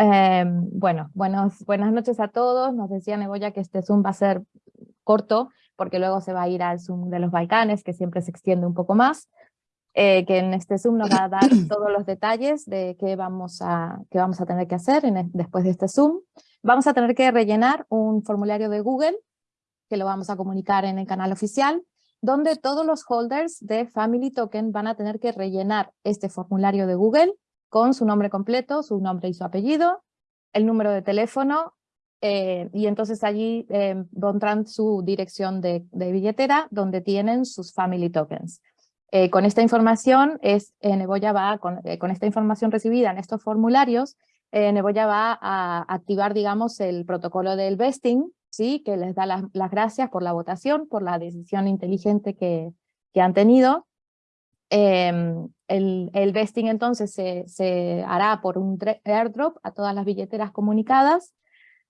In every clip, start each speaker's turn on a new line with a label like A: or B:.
A: Em, bueno, buenos, buenas noches a todos. Nos decía Neboya que este Zoom va a ser corto, porque luego se va a ir al Zoom de los Balcanes, que siempre se extiende un poco más. Eh, que en este Zoom nos va a dar todos los detalles de qué vamos a, qué vamos a tener que hacer en después de este Zoom. Vamos a tener que rellenar un formulario de Google, que lo vamos a comunicar en el canal oficial, donde todos los holders de Family Token van a tener que rellenar este formulario de Google con su nombre completo, su nombre y su apellido, el número de teléfono, eh, y entonces allí eh, pondrán su dirección de, billetera donde tienen sus Family Tokens. Eh, con esta información, es, Neboya va, con, con, esta información recibida en estos formularios, Neboya va a activar, digamos, el protocolo del vesting, ¿sí? que les da las, gracias por la votación, por la decisión inteligente que, que han tenido, Em, el, el, vesting entonces se, se, hará por un airdrop a todas las billeteras comunicadas.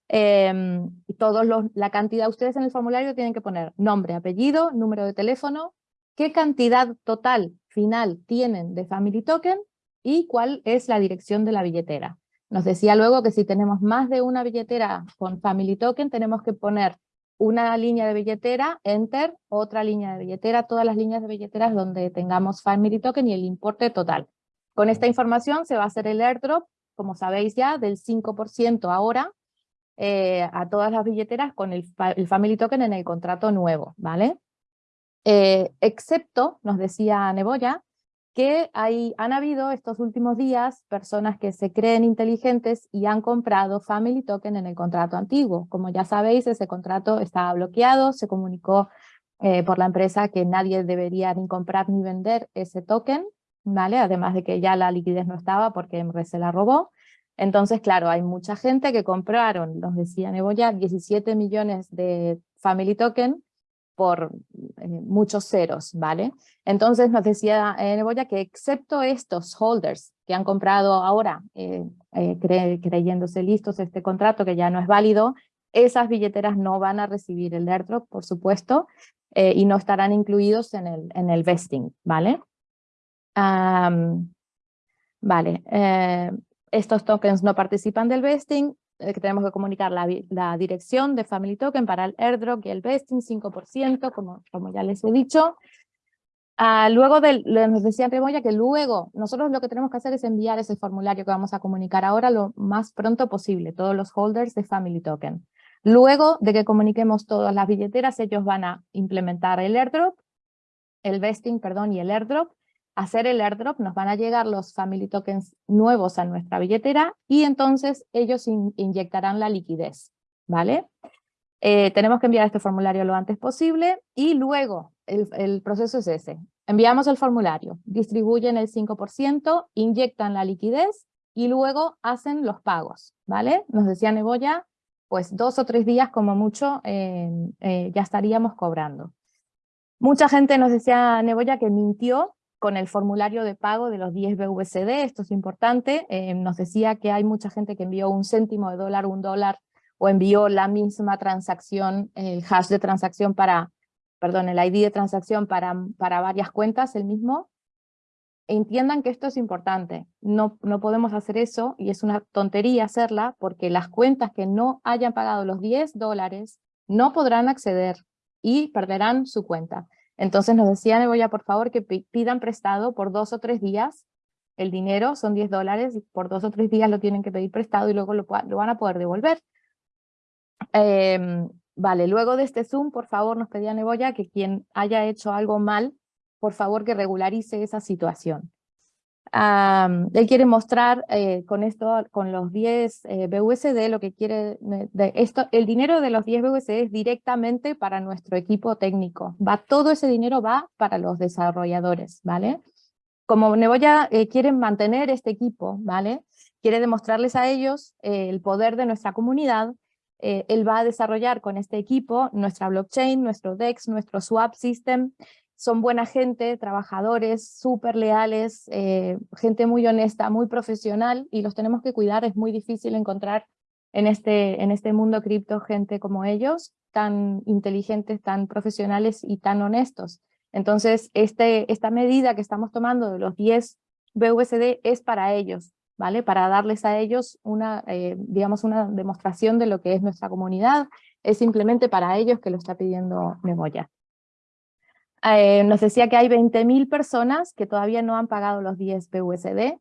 A: Eh, todos los, la cantidad, ustedes en el formulario tienen que poner nombre, apellido, número de teléfono, qué cantidad total final tienen de Family Token y cuál es la dirección de la billetera. Nos decía luego que si tenemos más de una billetera con Family Token tenemos que poner una línea de billetera, enter, otra línea de billetera, todas las líneas de billeteras donde tengamos Family Token y el importe total. Con esta información se va a hacer el airdrop, como sabéis ya, del 5% ahora eh, a todas las billeteras con el, Family Token en el contrato nuevo, ¿vale? Eh, excepto, nos decía Neboya, que hay, han habido estos últimos días personas que se creen inteligentes y han comprado Family Token en el contrato antiguo. Como ya sabéis, ese contrato estaba bloqueado, se comunicó eh, por la empresa que nadie debería ni comprar ni vender ese token, ¿vale? además de que ya la liquidez no estaba porque se la robó. Entonces, claro, hay mucha gente que compraron, nos decía Neboya, 17 millones de Family Token por eh, muchos ceros, ¿vale? Entonces nos decía eh, Neboya que excepto estos holders que han comprado ahora, eh, creyéndose listos este contrato que ya no es válido, esas billeteras no van a recibir el airdrop, por supuesto, y no estarán incluidos en el, en el vesting, ¿vale? vale, estos tokens no participan del vesting, que tenemos que comunicar la, dirección de Family Token para el airdrop y el vesting, 5%, como, como ya les he dicho. Ah, luego de, nos decía Remoya que luego nosotros lo que tenemos que hacer es enviar ese formulario que vamos a comunicar ahora lo más pronto posible, todos los holders de Family Token. Luego de que comuniquemos todas las billeteras, ellos van a implementar el airdrop, el vesting, perdón, y el airdrop, hacer el airdrop, nos van a llegar los family tokens nuevos a nuestra billetera y entonces ellos inyectarán la liquidez, ¿vale? Eh, tenemos que enviar este formulario lo antes posible y luego el, proceso es ese. Enviamos el formulario, distribuyen el 5%, inyectan la liquidez y luego hacen los pagos, ¿vale? Nos decía Neboya, pues dos o tres días como mucho eh, eh, ya estaríamos cobrando. Mucha gente nos decía Neboya que mintió con el formulario de pago de los 10 BUSD, esto es importante, eh, nos decía que hay mucha gente que envió un céntimo de dólar, un dólar, o envió la misma transacción, el hash de transacción para, perdón, el ID de transacción para, para varias cuentas, el mismo. Entiendan que esto es importante, no, no podemos hacer eso, y es una tontería hacerla, porque las cuentas que no hayan pagado los 10 dólares no podrán acceder y perderán su cuenta. Entonces nos decía Neboya, por favor, que pidan prestado por dos o tres días el dinero, son 10 dólares, por dos o tres días lo tienen que pedir prestado y luego lo, van a poder devolver. Em, vale, luego de este Zoom, por favor, nos pedía Neboya que quien haya hecho algo mal, por favor que regularice esa situación él quiere mostrar eh, con esto, con los 10 eh, BUSD, lo que quiere, de esto, el dinero de los 10 BUSD es directamente para nuestro equipo técnico, va, todo ese dinero va para los desarrolladores, ¿vale? Como Neboya eh, quiere mantener este equipo, ¿vale? Quiere demostrarles a ellos el poder de nuestra comunidad, él va a desarrollar con este equipo nuestra blockchain, nuestro DEX, nuestro swap system, son buena gente, trabajadores, súper leales, eh, gente muy honesta, muy profesional, y los tenemos que cuidar, es muy difícil encontrar en este, en este mundo cripto gente como ellos, tan inteligentes, tan profesionales y tan honestos. Entonces, este, esta medida que estamos tomando de los 10 BUSD es para ellos. ¿vale? Para darles a ellos una, eh, digamos, una demostración de lo que es nuestra comunidad, es simplemente para ellos que lo está pidiendo Memoya. Eh, nos decía que hay 20.000 personas que todavía no han pagado los 10 BUSD,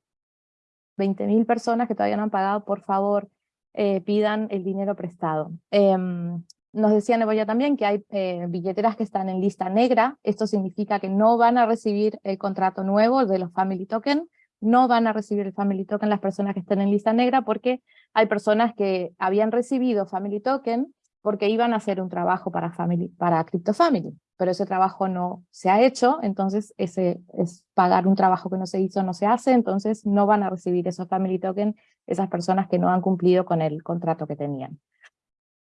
A: 20.000 personas que todavía no han pagado, por favor, eh, pidan el dinero prestado. Em, nos decía Neboya también que hay billeteras que están en lista negra, esto significa que no van a recibir el contrato nuevo de los Family Token, no van a recibir el Family Token las personas que estén en lista negra porque hay personas que habían recibido Family Token porque iban a hacer un trabajo para, family, para Crypto Family, pero ese trabajo no se ha hecho, entonces ese es pagar un trabajo que no se hizo, no se hace, entonces no van a recibir esos Family Token esas personas que no han cumplido con el contrato que tenían.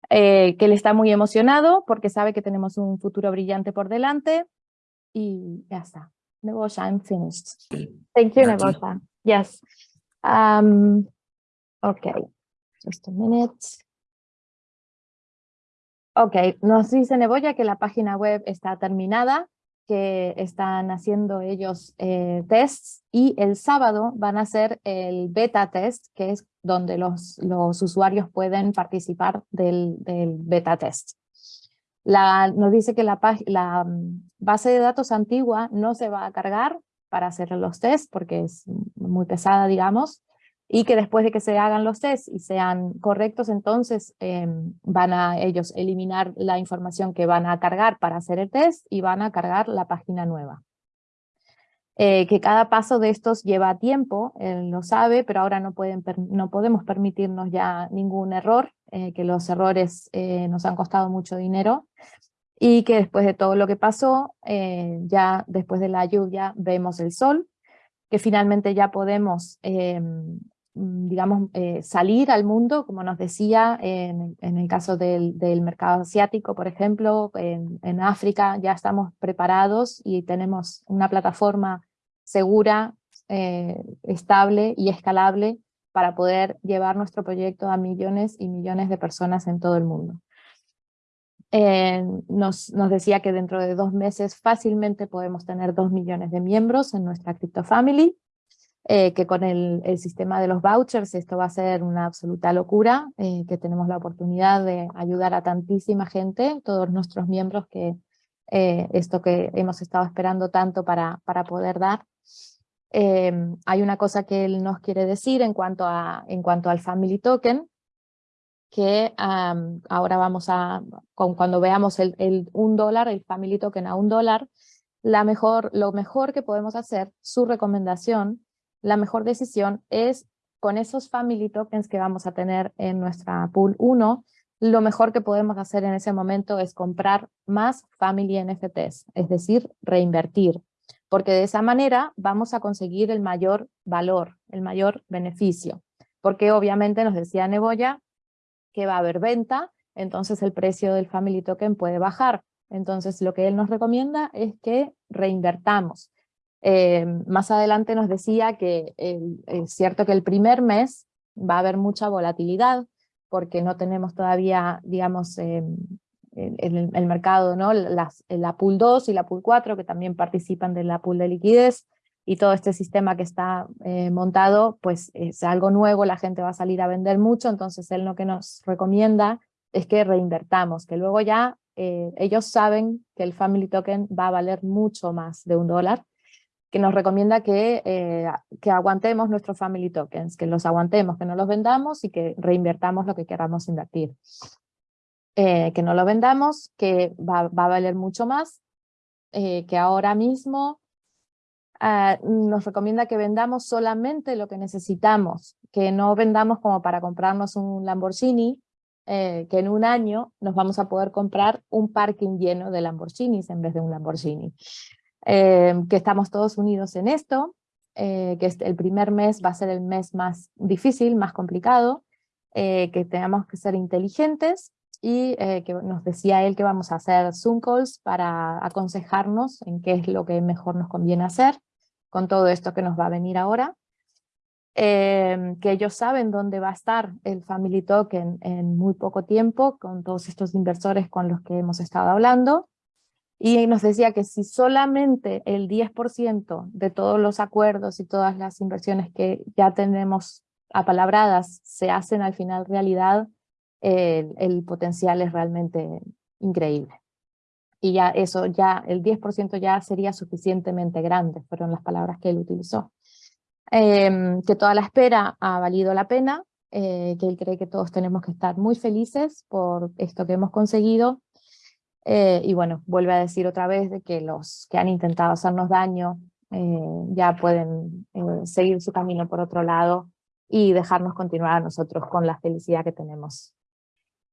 A: Eh, que él está muy emocionado porque sabe que tenemos un futuro brillante por delante y ya está. Nebosha, I'm finished. Thank you, Nebosha. Yes. Um, okay, just a minute. Ok, nos dice Neboya que la página web está terminada, que están haciendo ellos eh, tests y el sábado van a hacer el beta test, que es donde los, los usuarios pueden participar del, del beta test. La, nos dice que la, la, mm, base de datos antigua no se va a cargar para hacer los tests porque es muy pesada, digamos, y que después de que se hagan los tests y sean correctos, entonces em, van a ellos eliminar la información que van a cargar para hacer el test y van a cargar la página nueva. Eh, que cada paso de estos lleva tiempo, él lo sabe, pero ahora no, pueden, no podemos permitirnos ya ningún error, eh, que los errores eh, nos han costado mucho dinero, y que después de todo lo que pasó, ya después de la lluvia vemos el sol, que finalmente ya podemos, em, digamos, salir al mundo, como nos decía, en, el caso del, del, mercado asiático, por ejemplo, en, en África ya estamos preparados y tenemos una plataforma segura, eh, estable y escalable para poder llevar nuestro proyecto a millones y millones de personas en todo el mundo. Eh, nos, nos, decía que dentro de dos meses fácilmente podemos tener dos millones de miembros en nuestra Crypto Family, eh, que con el, el, sistema de los vouchers esto va a ser una absoluta locura, que tenemos la oportunidad de ayudar a tantísima gente, todos nuestros miembros, que esto que hemos estado esperando tanto para, para poder dar. Em, hay una cosa que él nos quiere decir en cuanto, a, en cuanto al Family Token, que ahora vamos a, cuando veamos el, el, un dólar, el Family Token a un dólar, la mejor, lo mejor que podemos hacer, su recomendación, la mejor decisión es con esos Family Tokens que vamos a tener en nuestra pool 1, lo mejor que podemos hacer en ese momento es comprar más Family NFTs, es decir, reinvertir porque de esa manera vamos a conseguir el mayor valor, el mayor beneficio, porque obviamente nos decía Neboya que va a haber venta, entonces el precio del Family Token puede bajar, entonces lo que él nos recomienda es que reinvertamos. Eh, más adelante nos decía que es cierto que el primer mes va a haber mucha volatilidad, porque no tenemos todavía, digamos, em, en el, mercado, ¿no? Las, la pool 2 y la pool 4 que también participan de la pool de liquidez y todo este sistema que está eh, montado, pues es algo nuevo, la gente va a salir a vender mucho, entonces él lo que nos recomienda es que reinvertamos, que luego ya eh, ellos saben que el Family Token va a valer mucho más de un dólar, que nos recomienda que, eh, que aguantemos nuestros Family Tokens, que los aguantemos, que no los vendamos y que reinvertamos lo que queramos invertir. Eh, que no lo vendamos, que va, a valer mucho más, eh, que ahora mismo ah, nos recomienda que vendamos solamente lo que necesitamos, que no vendamos como para comprarnos un Lamborghini, que en un año nos vamos a poder comprar un parking lleno de Lamborghinis en vez de un Lamborghini. Que estamos todos unidos en esto, que el primer mes va a ser el mes más difícil, más complicado, que tenemos que ser inteligentes y eh, que nos decía él que vamos a hacer Zoom calls para aconsejarnos en qué es lo que mejor nos conviene hacer con todo esto que nos va a venir ahora. Em, que ellos saben dónde va a estar el Family Token en muy poco tiempo con todos estos inversores con los que hemos estado hablando. Y nos decía que si solamente el 10% de todos los acuerdos y todas las inversiones que ya tenemos apalabradas se hacen al final realidad, eh, el potencial es realmente increíble. Y ya eso, ya el 10% ya sería suficientemente grande, fueron las palabras que él utilizó. Em, que toda la espera ha valido la pena, eh, que él cree que todos tenemos que estar muy felices por esto que hemos conseguido, eh, y bueno, vuelve a decir otra vez de que los que han intentado hacernos daño eh, ya pueden seguir su camino por otro lado y dejarnos continuar a nosotros con la felicidad que tenemos.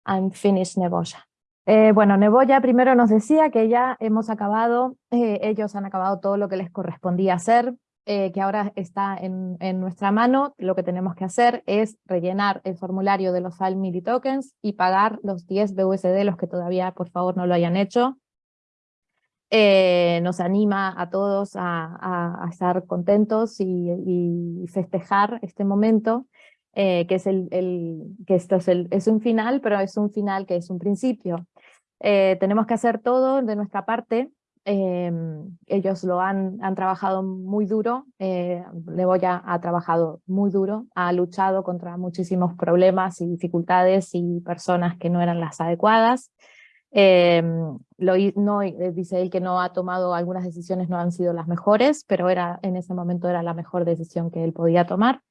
A: I'm finished, Neboya. bueno, Neboya primero nos decía que ya hemos acabado, ellos han acabado todo lo que les correspondía hacer, eh, que ahora está en, nuestra mano, lo que tenemos que hacer es rellenar el formulario de los Family Tokens y pagar los 10 BUSD, los que todavía por favor no lo hayan hecho. Eh, nos anima a todos a, estar contentos y, festejar este momento, eh, que, es, el, que esto es, es, un final, pero es un final que es un principio. tenemos que hacer todo de nuestra parte Em, ellos lo han, han, trabajado muy duro, eh, ha trabajado muy duro, ha luchado contra muchísimos problemas y dificultades y personas que no eran las adecuadas. Em, lo, no, eh, dice él que no ha tomado algunas decisiones, no han sido las mejores, pero era, en ese momento era la mejor decisión que él podía tomar.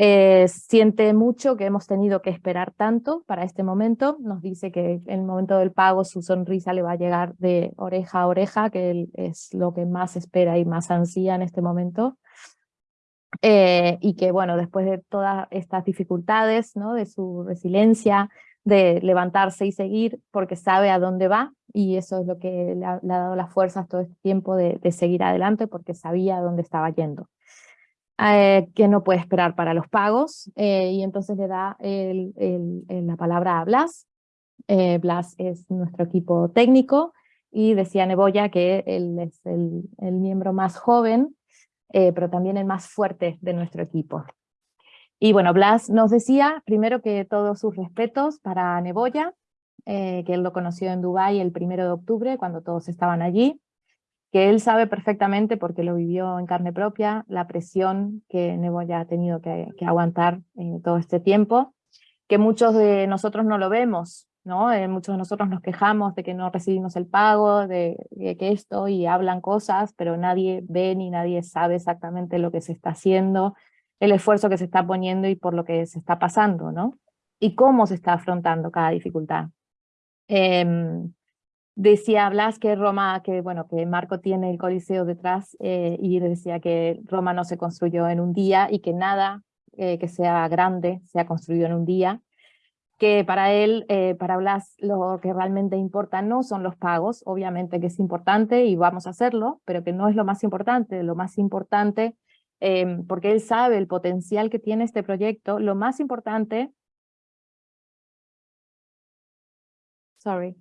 A: Eh, siente mucho que hemos tenido que esperar tanto para este momento, nos dice que en el momento del pago su sonrisa le va a llegar de oreja a oreja, que es lo que más espera y más ansía en este momento. Eh, y que bueno, después de todas estas dificultades, ¿no? de su resiliencia, de levantarse y seguir porque sabe a dónde va y eso es lo que le ha, dado las fuerzas todo este tiempo de seguir adelante porque sabía a dónde estaba yendo. Eh, que no puede esperar para los pagos, eh, y entonces le da la palabra a Blas. Eh, Blas es nuestro equipo técnico, y decía Neboya que él es el, miembro más joven, pero también el más fuerte de nuestro equipo. Y bueno, Blas nos decía primero que todos sus respetos para Neboya, que él lo conoció en Dubái el primero de octubre, cuando todos estaban allí, que él sabe perfectamente, porque lo vivió en carne propia, la presión que Neboya ha tenido que, aguantar eh, todo este tiempo, que muchos de nosotros no lo vemos, ¿no? Eh, muchos de nosotros nos quejamos de que no recibimos el pago, de, que esto, y hablan cosas, pero nadie ve ni nadie sabe exactamente lo que se está haciendo, el esfuerzo que se está poniendo y por lo que se está pasando, ¿no? Y cómo se está afrontando cada dificultad. Em, Decía Blas que Roma, que bueno, que Marco tiene el Coliseo detrás eh, y decía que Roma no se construyó en un día y que nada eh, que sea grande se ha construido en un día, que para él, eh, para Blas, lo que realmente importa no son los pagos, obviamente que es importante y vamos a hacerlo, pero que no es lo más importante, lo más importante, em, porque él sabe el potencial que tiene este proyecto, lo más importante sorry,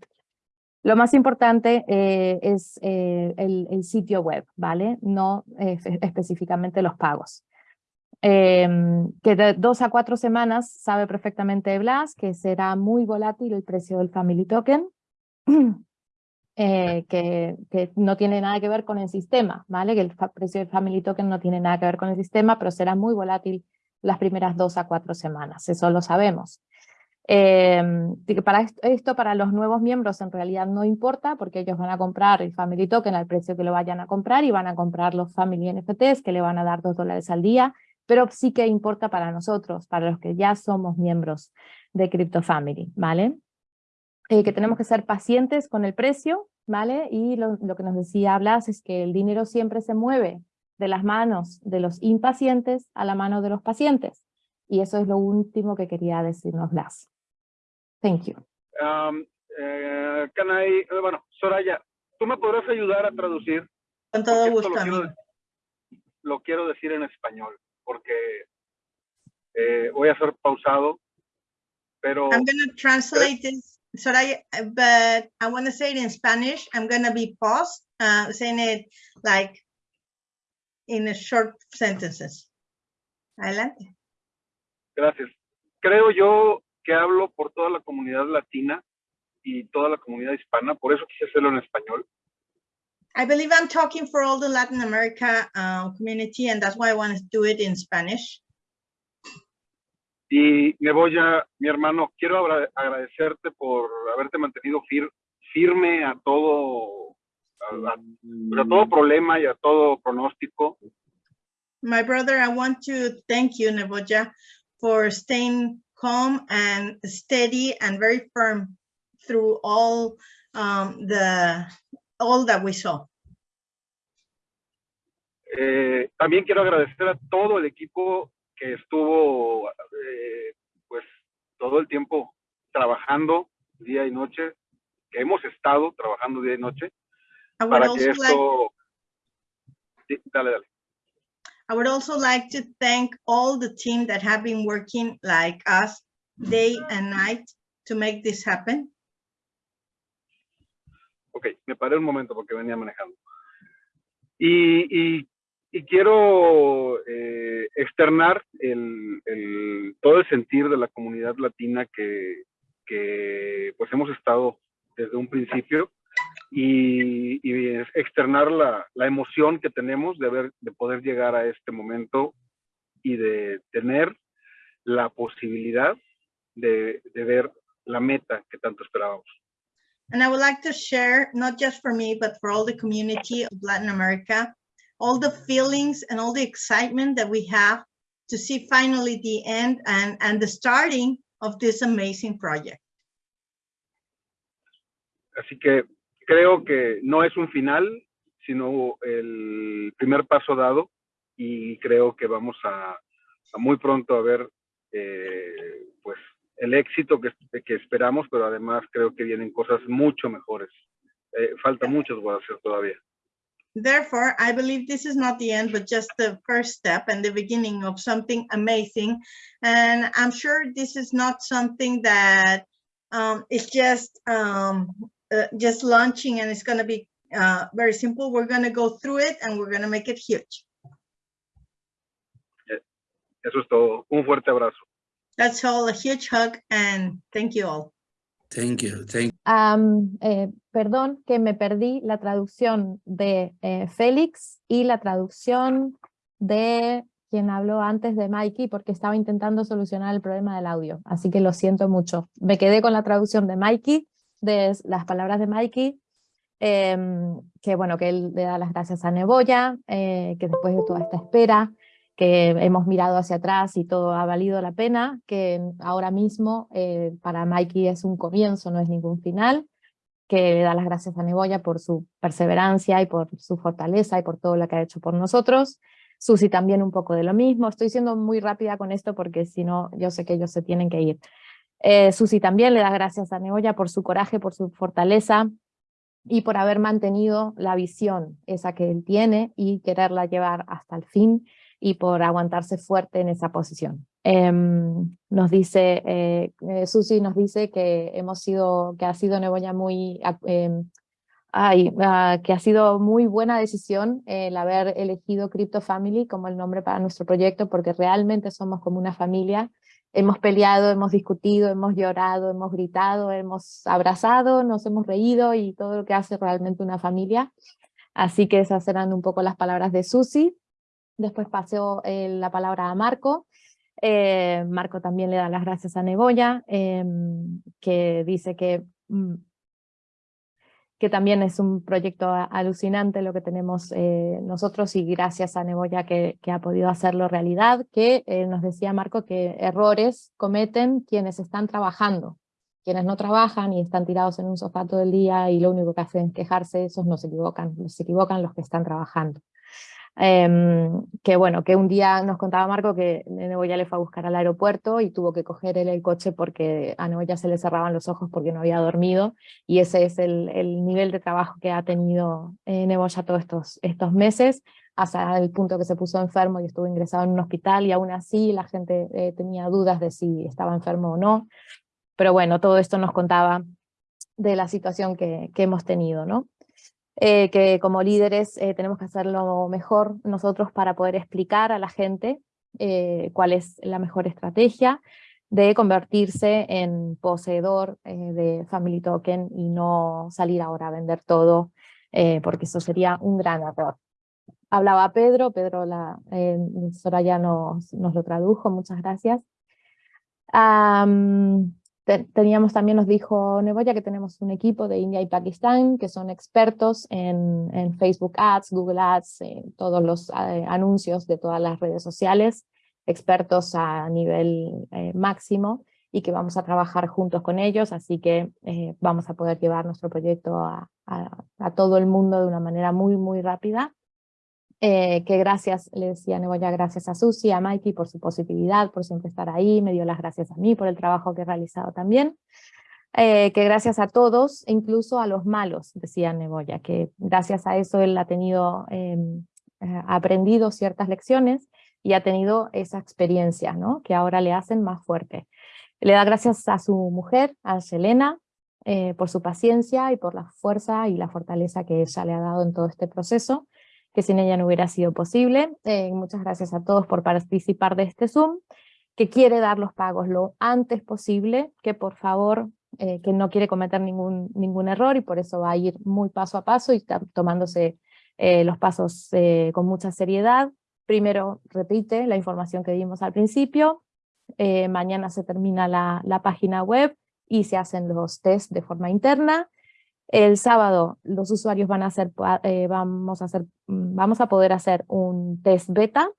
A: lo más importante eh, es eh, el, sitio web, ¿vale? No eh, específicamente los pagos. Em, que de dos a cuatro semanas sabe perfectamente Blas que será muy volátil el precio del Family Token, que, que, no tiene nada que ver con el sistema, ¿vale? Que el precio del Family Token no tiene nada que ver con el sistema, pero será muy volátil las primeras dos a cuatro semanas, eso lo sabemos. Eh, para esto, para los nuevos miembros en realidad no importa porque ellos van a comprar el Family Token al precio que lo vayan a comprar y van a comprar los Family NFTs que le van a dar dos dólares al día, pero sí que importa para nosotros, para los que ya somos miembros de Crypto Family, ¿vale? Eh, que tenemos que ser pacientes con el precio, ¿vale? Y lo, lo que nos decía Blas es que el dinero siempre se mueve de las manos de los impacientes a la mano de los pacientes. Y eso es lo último que quería decirnos Blas. Thank you.
B: Um, eh, can I, eh, bueno, Soraya, ¿tú me podrás ayudar a traducir?
C: Con todo gusto.
B: Lo quiero, lo quiero, decir en español, porque eh, voy a ser pausado, pero...
C: I'm going to translate this, Soraya, but I want to say it in Spanish. I'm going to be paused, uh, saying it like in a short sentences. Adelante.
B: Gracias. Creo yo que hablo por toda la comunidad latina y toda la comunidad hispana, por eso quise hacerlo en español.
C: I believe I'm talking for all the Latin America uh, community and that's why I want to do it in Spanish.
B: Y Neboya, mi hermano, quiero agra- agradecerte por haberte mantenido fir- firme a todo, a, a- a todo problema y a todo pronóstico.
C: My brother, I want to thank you, Neboja, for staying calm and steady and very firm through all um, the all that we saw.
B: Eh, también quiero agradecer a todo el equipo que estuvo, eh, pues, todo el tiempo trabajando día y noche, que hemos estado trabajando día y noche para que
C: also like
B: esto... Sí, dale, dale.
C: I would also like to thank all the team that have been working like us day and night to make this happen.
B: Ok, me paré un momento porque venía manejando. Y, y- y quiero eh, externar el, el- todo el sentir de la comunidad latina que, que, pues hemos estado desde un principio y, la, la emoción que tenemos de, haber, de poder llegar a este momento y de tener la posibilidad de, de ver la meta que tanto esperábamos.
C: And I would like to share, not just for me, but for all the community of Latin America, all the feelings and all the excitement that we have to see finally the end and, and the starting of this amazing project.
B: Así que creo que no es un final, sino el primer paso dado y creo que vamos a, a muy pronto a ver eh, pues el éxito que, que esperamos, pero además creo que vienen cosas mucho mejores. Eh, falta mucho por hacer todavía.
C: Therefore, I believe this is not the end, but just the first step and the beginning of something amazing. And I'm sure this is not something that um, is just um, uh, just launching and it's going to be uh, very simple. We're going to go through it and we're going to make it huge.
B: Eso es todo. Un fuerte abrazo.
C: That's all, a huge hug and thank you all.
D: Thank you. Thank
A: Am, eh, perdón que me perdí la traducción de eh, Félix y la traducción de quien habló antes de Mikey porque estaba intentando solucionar el problema del audio, así que lo siento mucho. Me quedé con la traducción de Mikey, de las palabras de Mikey, em, que bueno, que él le da las gracias a Neboya, eh, que después de toda esta espera, que hemos mirado hacia atrás y todo ha valido la pena, que ahora mismo eh, para Mikey es un comienzo, no es ningún final, que le da las gracias a Neboya por su perseverancia y por su fortaleza y por todo lo que ha hecho por nosotros. Susi también un poco de lo mismo. Estoy siendo muy rápida con esto porque si no, yo sé que ellos se tienen que ir. Eh, Susi también le da gracias a Neboya por su coraje, por su fortaleza y por haber mantenido la visión esa que él tiene y quererla llevar hasta el fin y por aguantarse fuerte en esa posición. Em, nos dice, eh, eh, Susi nos dice que hemos sido, que ha sido Neboya muy, em, ay, ah, que ha sido muy buena decisión el haber elegido Crypto Family como el nombre para nuestro proyecto, porque realmente somos como una familia. Hemos peleado, hemos discutido, hemos llorado, hemos gritado, hemos abrazado, nos hemos reído y todo lo que hace realmente una familia. Así que esas eran un poco las palabras de Susi. Después pasó eh, la palabra a Marco. Eh, Marco también le da las gracias a Neboya, em, que dice que, mm, que también es un proyecto alucinante lo que tenemos eh, nosotros y gracias a Neboya que, que ha podido hacerlo realidad, que eh, nos decía Marco que errores cometen quienes están trabajando. Quienes no trabajan y están tirados en un sofá todo el día y lo único que hacen es quejarse, esos no se equivocan, se equivocan los que están trabajando. Em, que bueno, que un día nos contaba Marco que Neboya le fue a buscar al aeropuerto y tuvo que coger el coche porque a Neboya se le cerraban los ojos porque no había dormido y ese es el, el nivel de trabajo que ha tenido eh, Neboya todos estos, estos meses hasta el punto que se puso enfermo y estuvo ingresado en un hospital y aún así la gente eh, tenía dudas de si estaba enfermo o no, pero bueno, todo esto nos contaba de la situación que, que hemos tenido, ¿no? Eh, que como líderes eh, tenemos que hacerlo mejor nosotros para poder explicar a la gente eh, cuál es la mejor estrategia de convertirse en poseedor de Family Token y no salir ahora a vender todo, porque eso sería un gran error. Hablaba Pedro, Pedro la, Soraya nos, nos lo tradujo, muchas gracias. Te- teníamos también, nos dijo Neboya que tenemos un equipo de India y Pakistán que son expertos en, en Facebook Ads, Google Ads, en todos los eh, anuncios de todas las redes sociales, expertos a nivel eh, máximo y que vamos a trabajar juntos con ellos, así que eh, vamos a poder llevar nuestro proyecto a, a- a todo el mundo de una manera muy, muy rápida. Eh, que gracias, le decía Neboya, gracias a Susi, a Mikey por su positividad, por siempre estar ahí, me dio las gracias a mí por el trabajo que he realizado también. Eh, que gracias a todos, incluso a los malos, decía Neboya, que gracias a eso él ha tenido, eh, eh, ha aprendido ciertas lecciones y ha tenido esa experiencia, ¿no? que ahora le hacen más fuerte. Le da gracias a su mujer, a Selena, por su paciencia y por la fuerza y la fortaleza que ella le ha dado en todo este proceso, que sin ella no hubiera sido posible. Eh, muchas gracias a todos por participar de este Zoom, que quiere dar los pagos lo antes posible, que por favor, eh, que no quiere cometer ningún, ningún error y por eso va a ir muy paso a paso y está tomándose eh, los pasos con mucha seriedad. Primero repite la información que dimos al principio, mañana se termina la, la página web y se hacen los test de forma interna. El sábado los usuarios van a hacer, eh, vamos, a hacer, mm, vamos a poder hacer un test beta.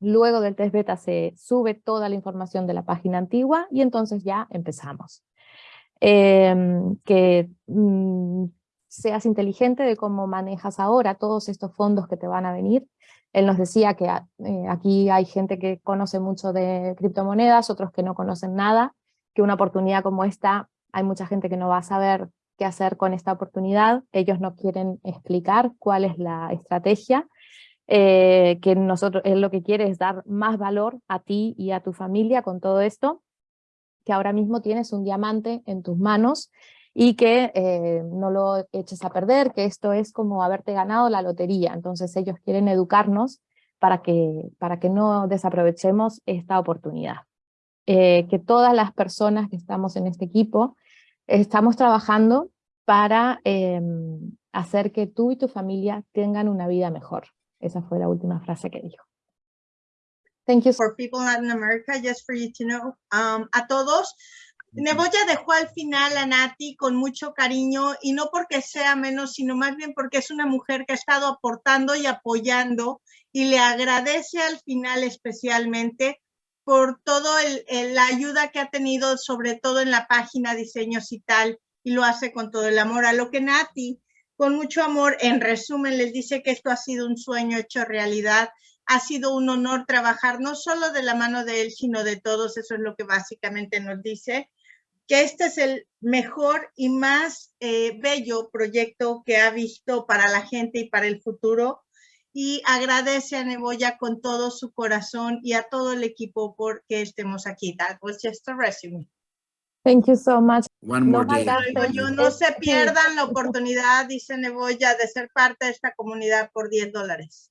A: Luego del test beta se sube toda la información de la página antigua y entonces ya empezamos. Em, que mm, seas inteligente de cómo manejas ahora todos estos fondos que te van a venir. Él nos decía que a- eh, aquí hay gente que conoce mucho de criptomonedas, otros que no conocen nada, que una oportunidad como esta, hay mucha gente que no va a saber qué hacer con esta oportunidad, ellos no quieren explicar cuál es la estrategia, eh, que nosotros, él lo que quiere es dar más valor a ti y a tu familia con todo esto, que ahora mismo tienes un diamante en tus manos y que eh, no lo eches a perder, que esto es como haberte ganado la lotería, entonces ellos quieren educarnos para que, para que no desaprovechemos esta oportunidad. Eh, que todas las personas que estamos en este equipo estamos trabajando para em, hacer que tú y tu familia tengan una vida mejor. Esa fue la última frase que dijo. Thank you.
C: for people in Latin America, just for you to know. Um, a todos, Neboya dejó al final a Nati con mucho cariño y no porque sea menos, sino más bien porque es una mujer que ha estado aportando y apoyando y le agradece al final especialmente por el- la ayuda que ha tenido, sobre todo en la página diseños y tal, y lo hace con todo el amor. A lo que Nati, con mucho amor, en resumen, les dice que esto ha sido un sueño hecho realidad ha sido un honor trabajar no solo de la mano de él, sino de todos, eso es lo que básicamente nos dice, que este es el mejor y más eh, bello proyecto que ha visto para la gente y para el futuro. Y agradece a Neboya con todo su corazón y a todo el equipo por que estemos aquí. That was just a resume.
A: Thank you so much.
D: One
A: No
D: more day.
C: Digo yo, no se pierdan la oportunidad, dice Neboya, de ser parte de esta comunidad por 10 dólares.